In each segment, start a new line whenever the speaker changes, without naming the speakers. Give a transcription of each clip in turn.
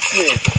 kasih.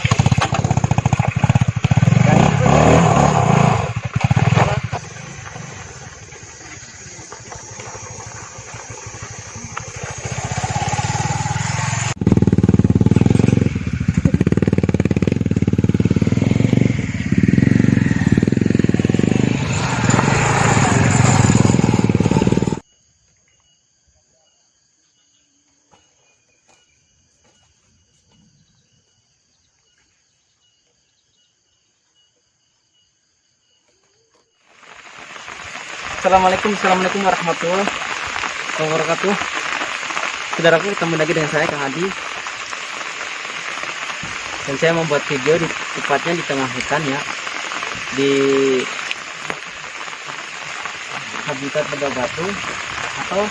Assalamualaikum, Assalamualaikum warahmatullahi wabarakatuh. Saudaraku ketemu lagi dengan saya Kang Adi. Dan saya membuat video di tepatnya di tengah hutan ya. Di habitat Beda Batu atau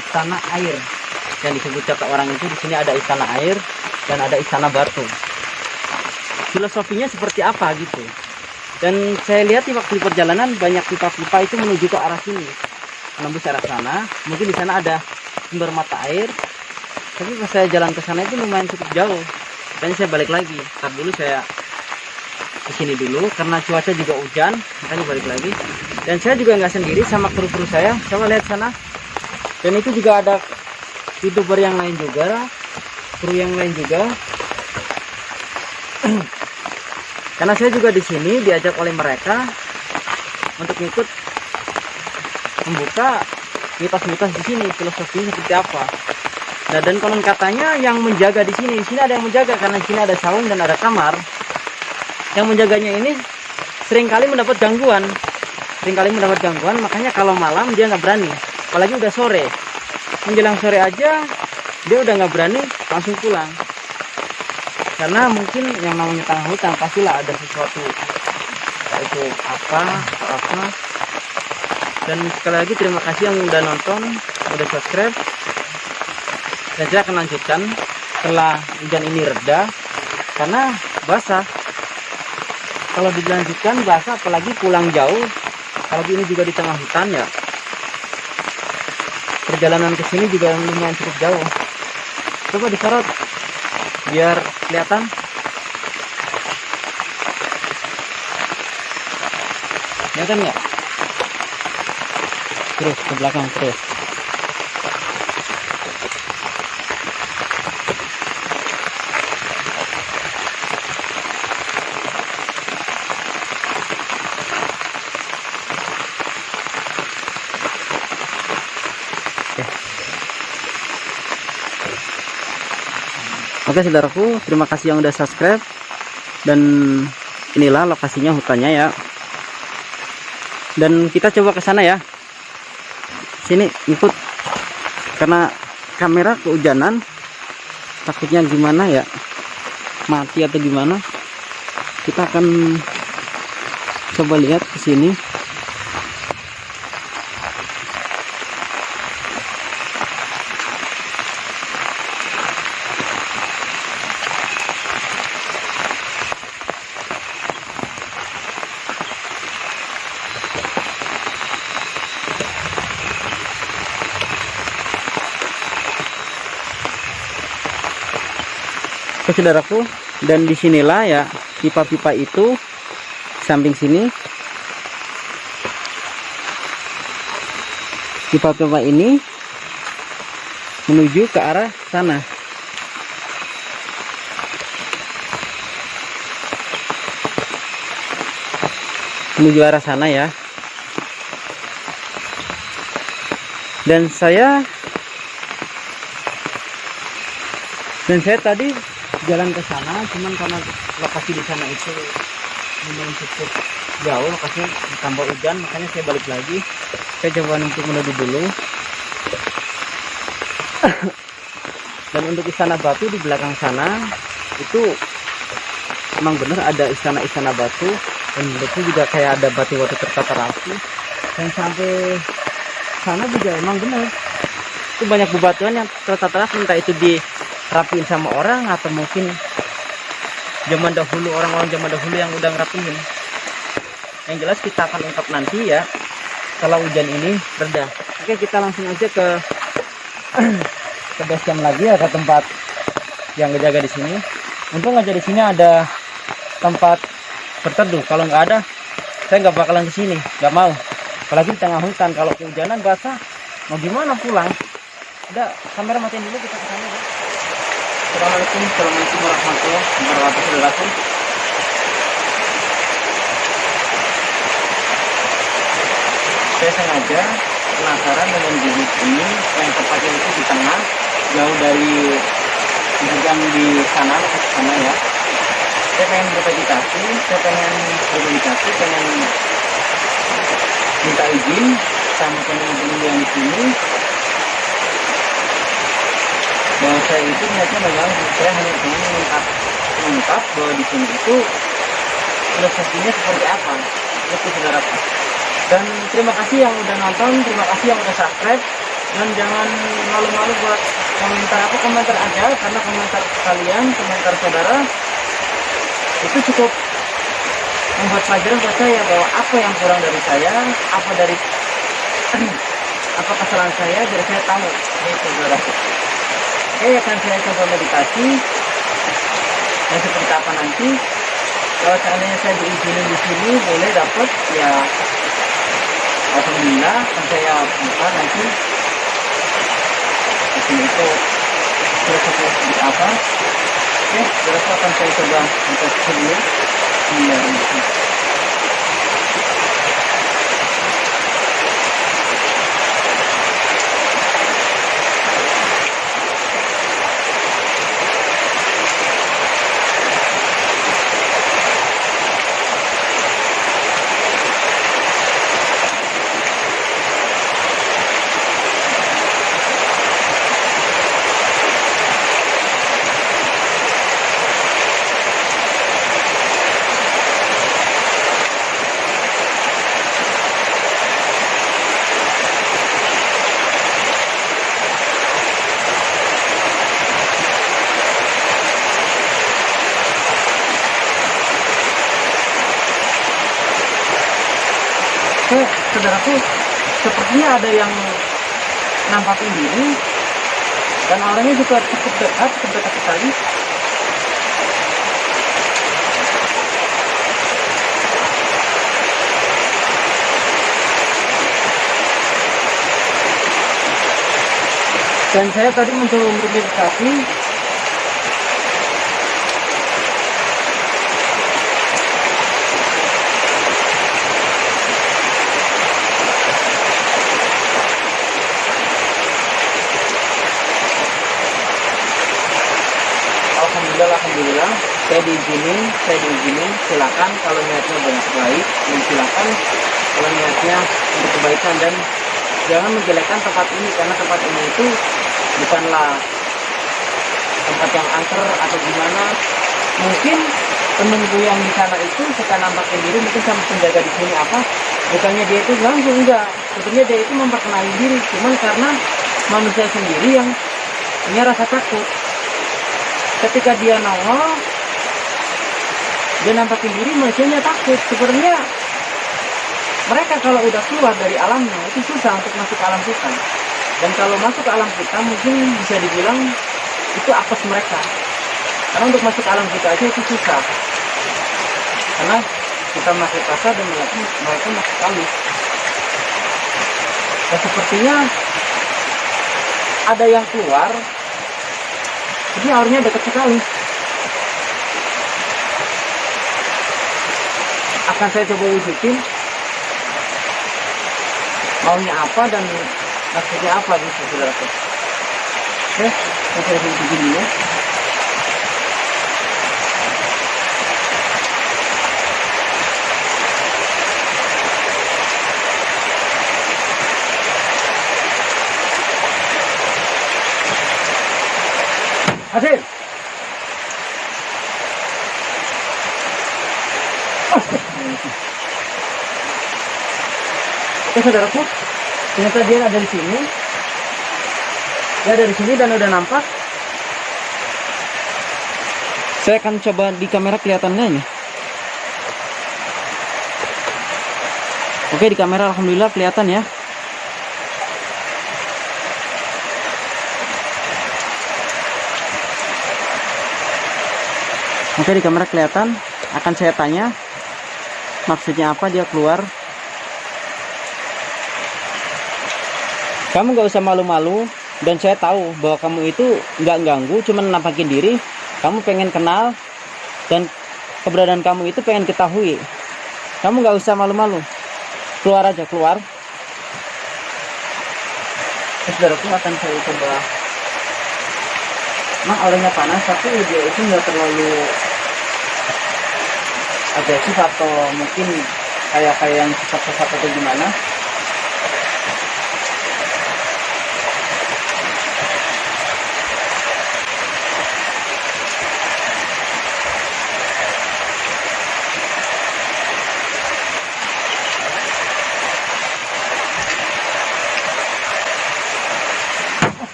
istana air yang disebut kata orang itu di sini ada istana air dan ada istana batu. Filosofinya seperti apa gitu? Dan saya lihat di waktu perjalanan banyak pipa-pipa itu menuju ke arah sini. Menembus arah sana. Mungkin di sana ada sumber mata air. Tapi pas saya jalan ke sana itu lumayan cukup jauh. Dan saya balik lagi. Ntar dulu saya ke sini dulu karena cuaca juga hujan makanya balik lagi. Dan saya juga nggak sendiri sama kru-kru saya. Coba lihat sana. Dan itu juga ada youtuber yang lain juga. Kru yang lain juga karena saya juga di sini diajak oleh mereka untuk ikut membuka mitos-mitos di sini filosofinya seperti apa. Nah dan konon katanya yang menjaga di sini di sini ada yang menjaga karena di sini ada saung dan ada kamar. Yang menjaganya ini sering kali mendapat gangguan. Seringkali mendapat gangguan makanya kalau malam dia nggak berani. Apalagi udah sore. Menjelang sore aja dia udah nggak berani langsung pulang karena mungkin yang namanya tengah hutan pastilah ada sesuatu itu apa atau apa. Dan sekali lagi terima kasih yang udah nonton udah subscribe. Dan saya akan lanjutkan setelah hujan ini reda. Karena basah. Kalau dilanjutkan basah apalagi pulang jauh apalagi ini juga di tengah hutan ya. Perjalanan ke sini juga lumayan cukup jauh. Coba disorot biar kelihatan. Kelihatan nggak? Terus ke belakang terus Oke saudaraku, terima kasih yang udah subscribe dan inilah lokasinya hutannya ya. Dan kita coba ke sana ya. Sini ikut karena kamera kehujanan takutnya gimana ya mati atau gimana kita akan coba lihat ke sini Oke saudaraku dan di sinilah ya pipa-pipa itu samping sini. Pipa-pipa ini menuju ke arah sana. Menuju arah sana ya. Dan saya dan saya tadi jalan ke sana cuman karena lokasi di sana itu lumayan cukup jauh lokasinya tambah hujan makanya saya balik lagi. Saya coba untuk menuju dulu. Dan untuk istana batu di belakang sana itu emang bener ada istana-istana batu dan itu juga kayak ada batu-batu tertata rapi. Dan sampai sana juga emang bener. Itu banyak bebatuan yang tertata rapi entah itu dirapiin sama orang atau mungkin zaman dahulu orang-orang zaman dahulu yang udah ngerapiin yang jelas kita akan ungkap nanti ya kalau hujan ini reda. Oke kita langsung aja ke ke base lagi ya ke tempat yang ngejaga di sini. Untung aja di sini ada tempat berteduh. Kalau nggak ada saya nggak bakalan ke sini. Nggak mau. Apalagi di tengah hutan. Kalau kehujanan basah. Mau gimana pulang? Udah kamera matiin dulu kita ke sana ya. Assalamualaikum warahmatullahi wabarakatuh. Saya sengaja penasaran dengan bibit ini. Yang tepatnya itu di tengah jauh dari bukan di sana ke sana ya. Saya pengen bermeditasi saya pengen bermeditasi pengen minta izin sama teman-teman yang di sini bahwa saya itu niatnya mengganggu saya hanya ingin mengungkap mengungkap bahwa di sini itu filosofinya seperti apa itu saudaraku dan terima kasih yang udah nonton terima kasih yang udah subscribe dan jangan malu-malu buat komentar apa komentar aja karena komentar kalian komentar saudara itu cukup membuat pelajaran buat saya bahwa apa yang kurang dari saya apa dari apa kesalahan saya biar saya tahu. Ini saudara oke akan saya coba meditasi. Dan seperti apa nanti? Kalau seandainya saya diizinin di sini boleh dapat ya. Alhamdulillah akan saya buka nanti. Di sini itu filosofi seperti apa oke berapa akan saya coba untuk dulu iya Oke, saudaraku, sepertinya ada yang nampakin diri dan orangnya juga cukup dekat, cukup dekat sekali. Dan saya tadi mencoba bermeditasi Alhamdulillah saya diizinin, saya diizinin silakan kalau niatnya banyak baik dan silakan kalau niatnya untuk kebaikan dan jangan menjelekkan tempat ini karena tempat ini itu bukanlah tempat yang angker atau gimana. Mungkin temenku yang di sana itu suka nampakin diri mungkin sama penjaga di sini apa. Bukannya dia itu langsung enggak. Sebenarnya dia itu memperkenalkan diri cuman karena manusia sendiri yang punya rasa takut ketika dia nongol dia nampakin diri manusianya takut. Sebenarnya mereka kalau udah keluar dari alamnya itu susah untuk masuk ke alam kita. Dan kalau masuk ke alam kita mungkin bisa dibilang itu apes mereka. Karena untuk masuk ke alam kita aja itu susah. Karena kita masuk kasar dan mereka, mereka masuk halus dan sepertinya ada yang keluar jadi aurnya dekat sekali. Akan saya coba wujudin. Maunya apa dan maksudnya apa gitu saudaraku oke saya coba wujudin dulu Hasil. Oke saudaraku, ternyata dia ada di sini. Dia ada di sini dan udah nampak. Saya akan coba di kamera kelihatannya ini. Oke di kamera alhamdulillah kelihatan ya. Oke di kamera kelihatan akan saya tanya maksudnya apa dia keluar. Kamu gak usah malu-malu dan saya tahu bahwa kamu itu nggak ganggu cuman nampakin diri. Kamu pengen kenal dan keberadaan kamu itu pengen ketahui. Kamu nggak usah malu-malu. Keluar aja keluar. Saudaraku akan saya coba. Emang auranya panas tapi dia itu nggak terlalu agresif atau mungkin kayak kayak yang sesat-sesat atau gimana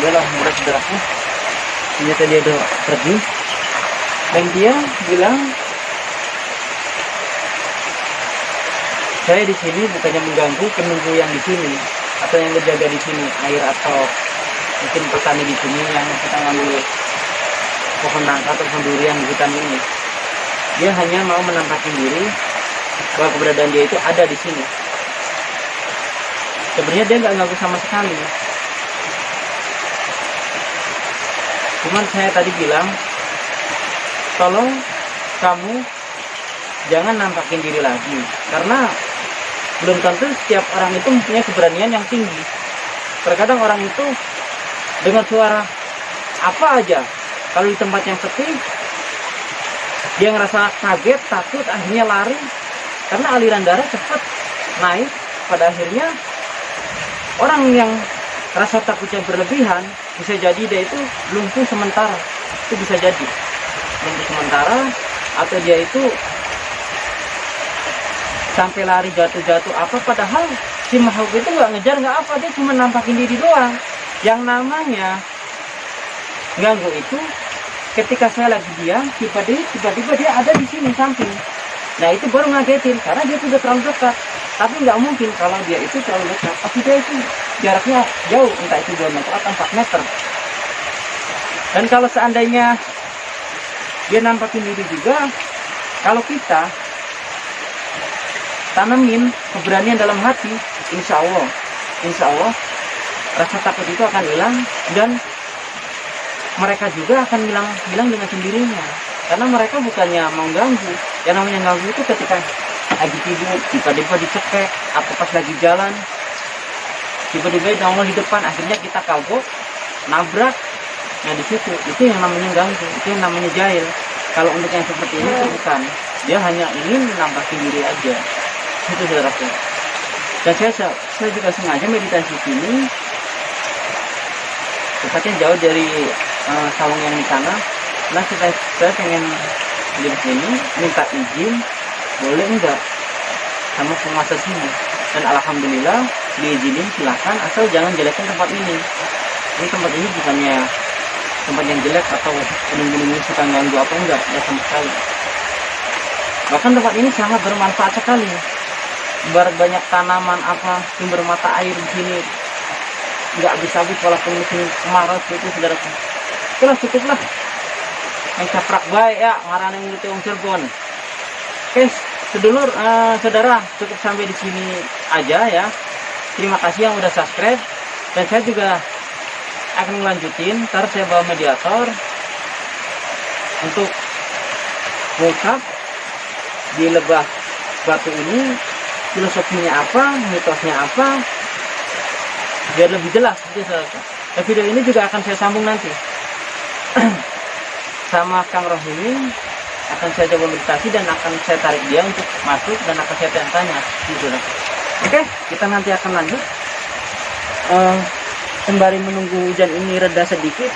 Alhamdulillah mudah saudaraku ternyata dia udah pergi. Dan dia bilang saya di sini bukannya mengganggu penunggu yang di sini atau yang berjaga di sini air atau mungkin petani di sini yang kita ngambil pohon nangka atau pohon durian di hutan ini. Dia hanya mau menampakkan diri bahwa keberadaan dia itu ada di sini. Sebenarnya dia nggak ganggu sama sekali cuman saya tadi bilang tolong kamu jangan nampakin diri lagi. Karena belum tentu setiap orang itu mempunyai keberanian yang tinggi. Terkadang orang itu dengan suara apa aja. Kalau di tempat yang sepi dia ngerasa kaget takut akhirnya lari. Karena aliran darah cepat naik pada akhirnya orang yang rasa takutnya berlebihan bisa jadi dia itu lumpuh sementara. Itu bisa jadi. Lumpuh sementara atau dia itu sampai lari jatuh-jatuh apa padahal si makhluk itu nggak ngejar nggak apa. Dia cuma nampakin diri doang. Yang namanya ganggu itu ketika saya lagi diam tiba-tiba tiba-tiba dia ada di sini samping. Nah itu baru ngagetin karena dia sudah terlalu dekat tapi nggak mungkin kalau dia itu terlalu dekat pasti dia itu jaraknya jauh entah itu 2 meter atau 4 meter. Dan kalau seandainya dia nampakin diri juga kalau kita tanamin keberanian dalam hati insya Allah insya Allah rasa takut itu akan hilang dan mereka juga akan hilang hilang dengan sendirinya. Karena mereka bukannya mau ganggu yang namanya ganggu itu ketika lagi tidur tiba-tiba dicekek atau pas lagi jalan. Tiba-tiba nongol di depan akhirnya kita kabur nabrak. Nah di situ itu yang namanya ganggu itu yang namanya jahil. Kalau untuk yang seperti ini itu bukan. Dia hanya ingin menambah diri aja. Itu saudaraku. Dan saya saya juga sengaja meditasi sini. Tepatnya jauh dari uh, saung yang di sana. Nah kita saya pengen di sini minta izin boleh enggak? Sama penguasa sini. Dan alhamdulillah diizinin silahkan. Asal jangan jelekin tempat ini. Ini tempat ini bukannya tempat yang jelek atau penunggu-penunggu suka ganggu apa enggak? Ya sama sekali. Bahkan tempat ini sangat bermanfaat sekali. Barat banyak tanaman apa sumber mata air di sini. Nggak bisa habis walaupun musim kemarau itu saudara. Itulah cukuplah. Yang caprak baik ya. Ngarang yang yang Cirebon. Oke sedulur uh, saudara cukup sampai di sini aja ya. Terima kasih yang udah subscribe. Dan saya juga akan melanjutin ntar saya bawa mediator untuk mengungkap di lebah batu ini. Filosofinya apa mitosnya apa biar lebih jelas. Gitu dan video ini juga akan saya sambung nanti. Sama Kang Rohimi akan saya coba meditasi dan akan saya tarik dia untuk masuk dan akan saya tanya gitu oke kita nanti akan lanjut. Uh, sembari menunggu hujan ini reda sedikit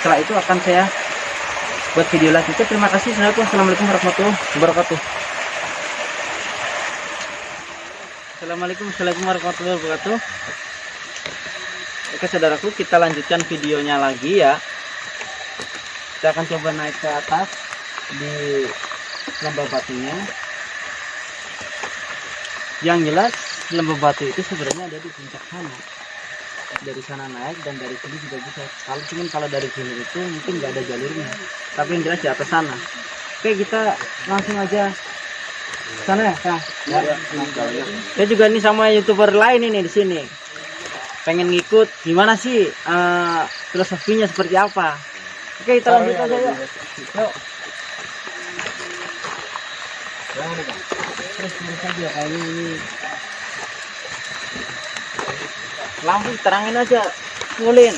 setelah itu akan saya buat video lanjutnya terima kasih. Assalamualaikum warahmatullahi wabarakatuh. Assalamualaikum warahmatullahi wabarakatuh. Oke saudaraku kita lanjutkan videonya lagi ya Kita akan coba naik ke atas di lembah batunya. Yang jelas lembah batu itu sebenarnya ada di puncak sana. Dari sana naik dan dari sini juga bisa. Kalau cuman kalau dari sini itu mungkin nggak ada jalurnya. Tapi yang jelas di atas sana. Oke kita langsung aja. Sana ya Kang? ya. saya juga nih sama youtuber lain ini di sini. Pengen ngikut gimana sih eh, filosofinya seperti apa oke kita lanjut aja yuk yuk. Terus terus aja kayaknya ini. Lampu terangin aja ngulin.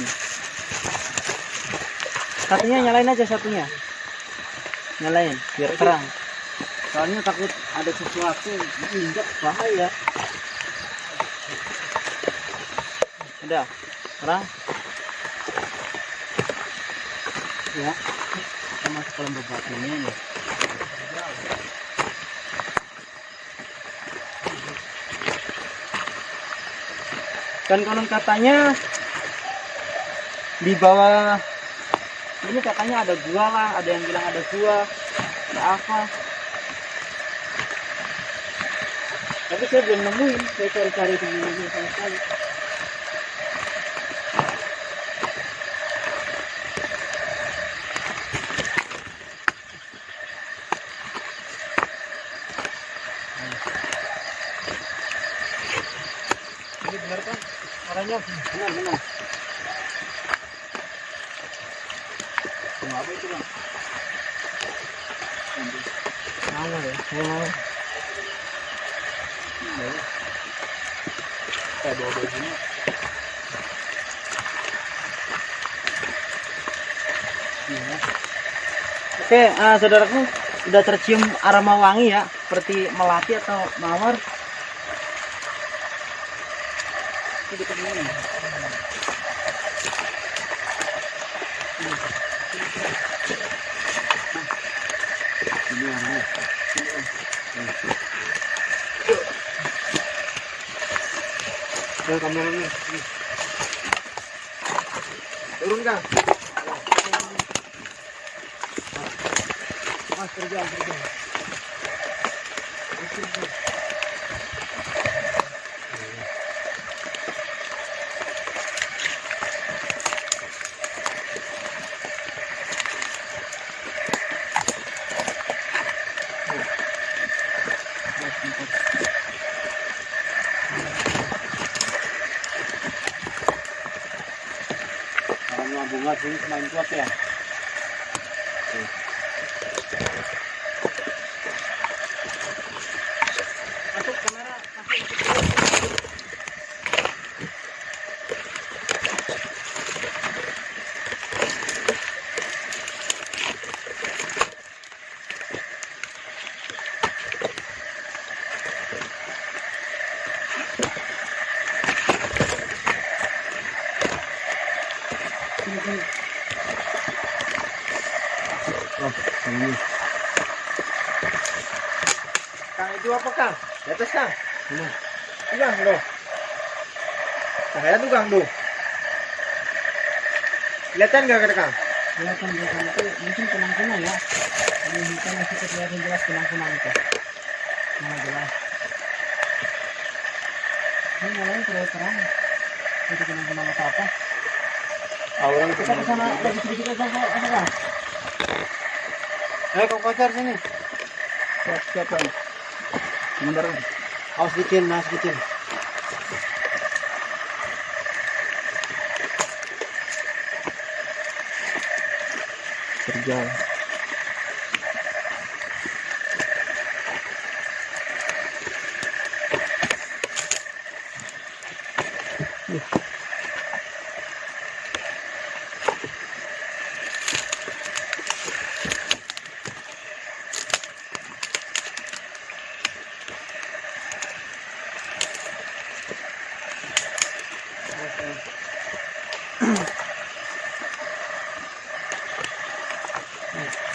Satunya nyalain aja satunya. Nyalain biar terang. soalnya takut ada sesuatu injak bahaya. Udah terang ya. Kita masuk ke lembah batu ini nih dan konon katanya di bawah ini katanya ada gua lah ada yang bilang ada gua ada apa. Tapi saya belum nemuin saya cari-cari di sama sekali benar benar Tunggu apa itu bang mana ya saya mau kayak bawa bawa gini. Oke, ah, saudaraku sudah tercium aroma wangi ya, seperti melati atau mawar. Ini dekat mana? Ini wangi. Ya, kameranya. Turun kang. Mas kerja, kerja bunga sini semakin kuat ya. Masuk kamera, masuk. Sini, sini. Oh, ini.
Kang itu apa Kang? Di atas Kang?
Ini.
Iya loh. Saya tuh Kang tuh. Kelihatan nggak Kang?
Kelihatan belakang itu mungkin kunang-kunang ya. Ini hitam masih kelihatan jelas kunang-kunang itu. Mana jelas. Ini nyalain terlalu terang. Itu kunang-kunang apa apa.
Orang
Kita ke sana lagi sedikit aja. Apa Kang?
Eh kau kocar sini. Siap siap Kang. Sebentar.
Awas dikit, mas dikit.
Kerja.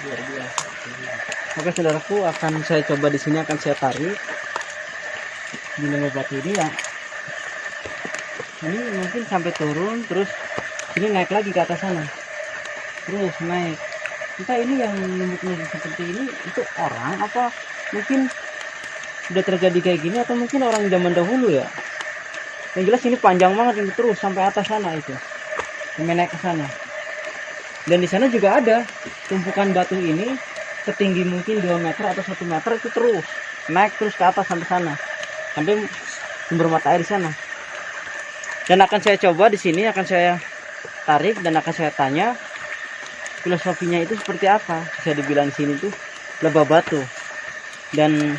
Luar biasa.
Oke saudaraku akan saya coba di sini akan saya tarik di lembah batu ini ya. Ini mungkin sampai turun terus ini naik lagi ke atas sana. Terus naik. kita ini yang numbuk-numbuk seperti ini itu orang apa mungkin sudah terjadi kayak gini atau mungkin orang zaman dahulu ya yang jelas ini panjang banget ini terus sampai atas sana itu sampai naik ke sana dan di sana juga ada tumpukan batu ini setinggi mungkin 2 meter atau satu meter itu terus naik terus ke atas sampai sana. Sampai sumber mata air di sana. Dan akan saya coba di sini akan saya tarik dan akan saya tanya filosofinya itu seperti apa. Bisa dibilang di sini tuh lebah batu dan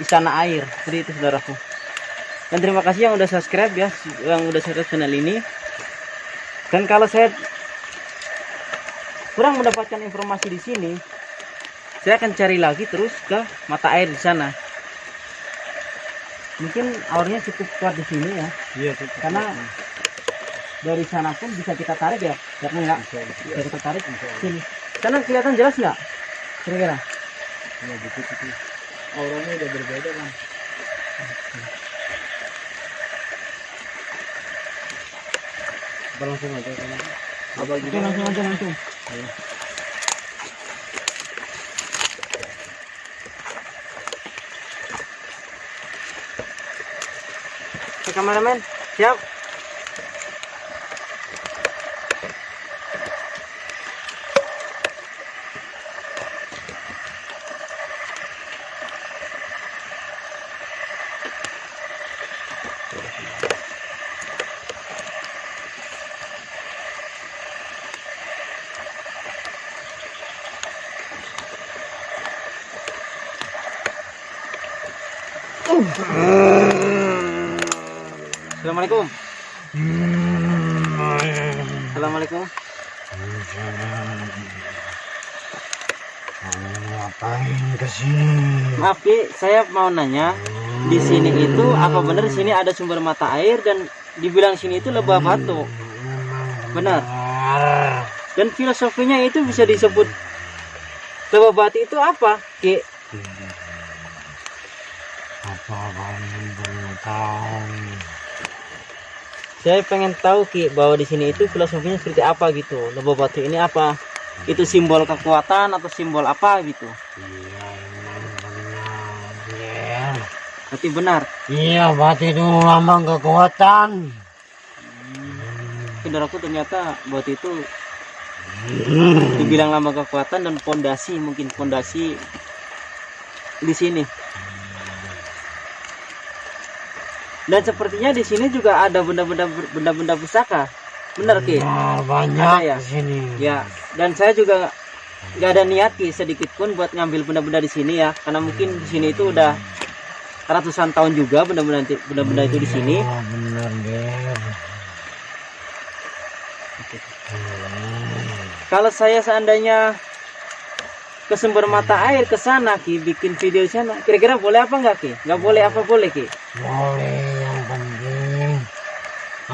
istana air. Seperti itu saudaraku. Dan terima kasih yang udah subscribe ya yang udah subscribe channel ini. Dan kalau saya kurang mendapatkan informasi di sini. Saya akan cari lagi terus ke mata air di sana. Mungkin aurnya cukup kuat di sini ya.
Iya,
karena dari sana pun bisa kita tarik ya karena enggak bisa kita tarik. Sini. Sana kelihatan jelas nggak? Kira-kira.
Ya, dikit itu. Auranya udah berbeda kan. Langsung aja kan? Apa
oke langsung aja langsung Oke, kameramen. Siap Assalamualaikum Assalamualaikum
ngapain ke sini?
Maaf Ki, saya mau nanya di sini itu apa benar sini ada sumber mata air dan dibilang sini itu lebah batu. Benar. Dan filosofinya itu bisa disebut lebah batu itu apa, Ki?
Apa kamu belum tahu?
Saya pengen tahu Ki bahwa di sini itu filosofinya seperti apa gitu. Lebah batu ini apa? Itu simbol kekuatan atau simbol apa gitu?
Iya, benar. Iya.
Berarti benar.
Iya, batu itu lambang kekuatan.
Saudaraku ternyata batu itu dibilang lambang kekuatan dan pondasi mungkin pondasi di sini. Dan sepertinya di sini juga ada benda-benda benda-benda pusaka. Benar Ki?
Nah, banyak
Ada ya?
di sini.
Ya. Dan saya juga nggak ada niat Ki sedikit pun buat ngambil benda-benda di sini ya, karena mungkin di sini itu udah ratusan tahun juga benda-benda benda-benda itu di sini.
Iya, benar, Ger.
Kalau saya seandainya ke sumber mata air ke sana Ki bikin video di sana, kira-kira boleh apa nggak Ki? Nggak boleh apa boleh Ki?
Boleh,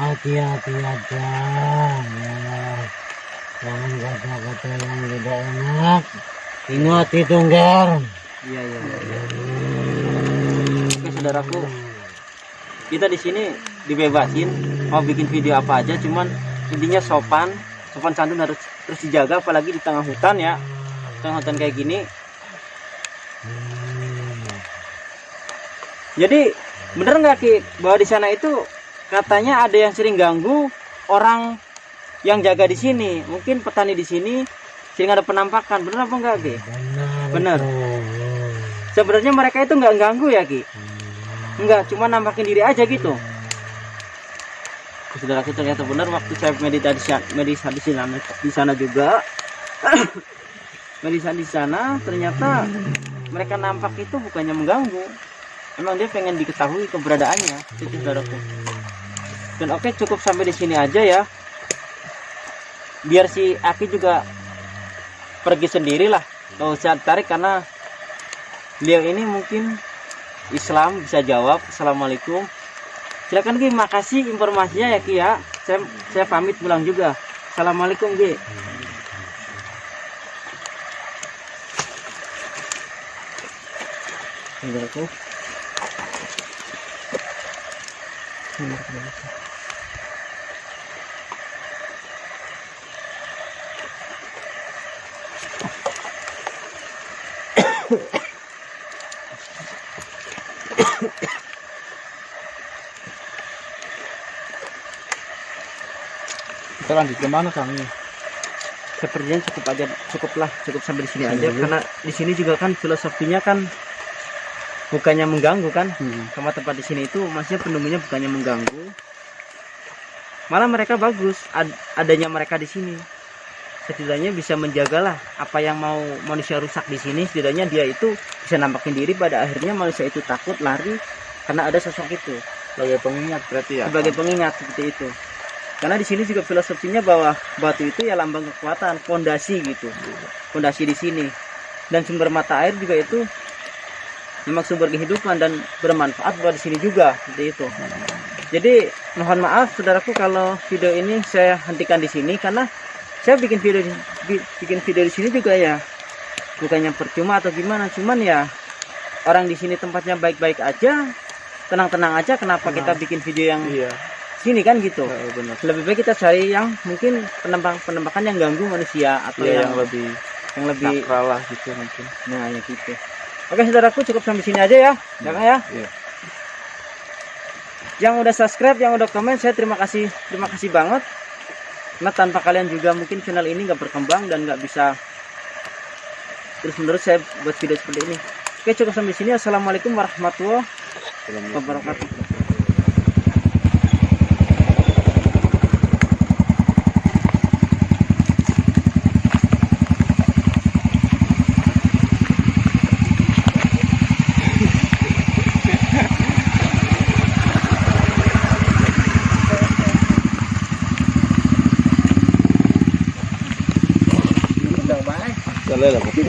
hati-hati aja. Ya. Jangan kata-kata yang tidak enak. Ingat itu, Ger.
Iya iya. iya. Oke saudaraku, kita di sini dibebasin mau bikin video apa aja, cuman intinya sopan, sopan santun harus terus dijaga, apalagi di tengah hutan ya, tengah hutan kayak gini. Jadi bener nggak ki bahwa di sana itu katanya ada yang sering ganggu orang yang jaga di sini, mungkin petani di sini sering ada penampakan, bener apa enggak ki?
Benar.
Benar. Sebenarnya mereka itu nggak ganggu ya ki? Enggak, cuma nampakin diri aja gitu. Saudaraku ternyata benar waktu saya meditasi meditasi di sana, di sana juga. meditasi di sana ternyata mereka nampak itu bukannya mengganggu. Emang dia pengen diketahui keberadaannya, itu saudaraku. Dan oke cukup sampai di sini aja ya. Biar si Aki juga pergi sendirilah. Gak usah tarik karena beliau ini mungkin Islam bisa jawab. Assalamualaikum. Silakan Ki. Makasih informasinya ya Ki ya. Saya, saya pamit pulang juga. Assalamualaikum Ki. Saudaraku.
Kita lanjut ke mana Kang?
sepertinya cukup aja cukuplah cukup sampai di sini
Sini
aja
dulu.
karena di sini juga kan filosofinya kan bukannya mengganggu kan
Hmm.
sama tempat di sini itu maksudnya penunggunya bukannya mengganggu malah mereka bagus ad- adanya mereka di sini setidaknya bisa menjagalah apa yang mau manusia rusak di sini setidaknya dia itu bisa nampakin diri pada akhirnya manusia itu takut lari karena ada sosok itu.
Sebagai pengingat berarti ya.
sebagai pengingat seperti itu. Karena di sini juga filosofinya bahwa batu itu ya lambang kekuatan fondasi gitu. Fondasi di sini. Dan sumber mata air juga itu memang sumber kehidupan dan bermanfaat buat di sini juga seperti itu. Jadi mohon maaf saudaraku kalau video ini saya hentikan di sini karena saya bikin video di- bi- bikin video di sini juga ya bukannya percuma atau gimana cuman ya orang di sini tempatnya baik-baik aja tenang-tenang aja kenapa kita
Tenang.
bikin video yang
Iya.
sini kan gitu
Ya, benar.
lebih baik kita cari yang mungkin penembak penembakan yang ganggu manusia atau
Iya,
yang
yang lebih
yang lebih
sakral lah gitu mungkin.
nah ya gitu oke saudaraku cukup sampai sini aja ya ya Kang ya
Iya.
yang udah subscribe yang udah komen saya terima kasih terima kasih banget karena tanpa kalian juga mungkin channel ini nggak berkembang dan nggak bisa terus menerus saya buat video seperti ini. Oke cukup sampai sini. Assalamualaikum warahmatullahi wabarakatuh
Boleh lah, pengen.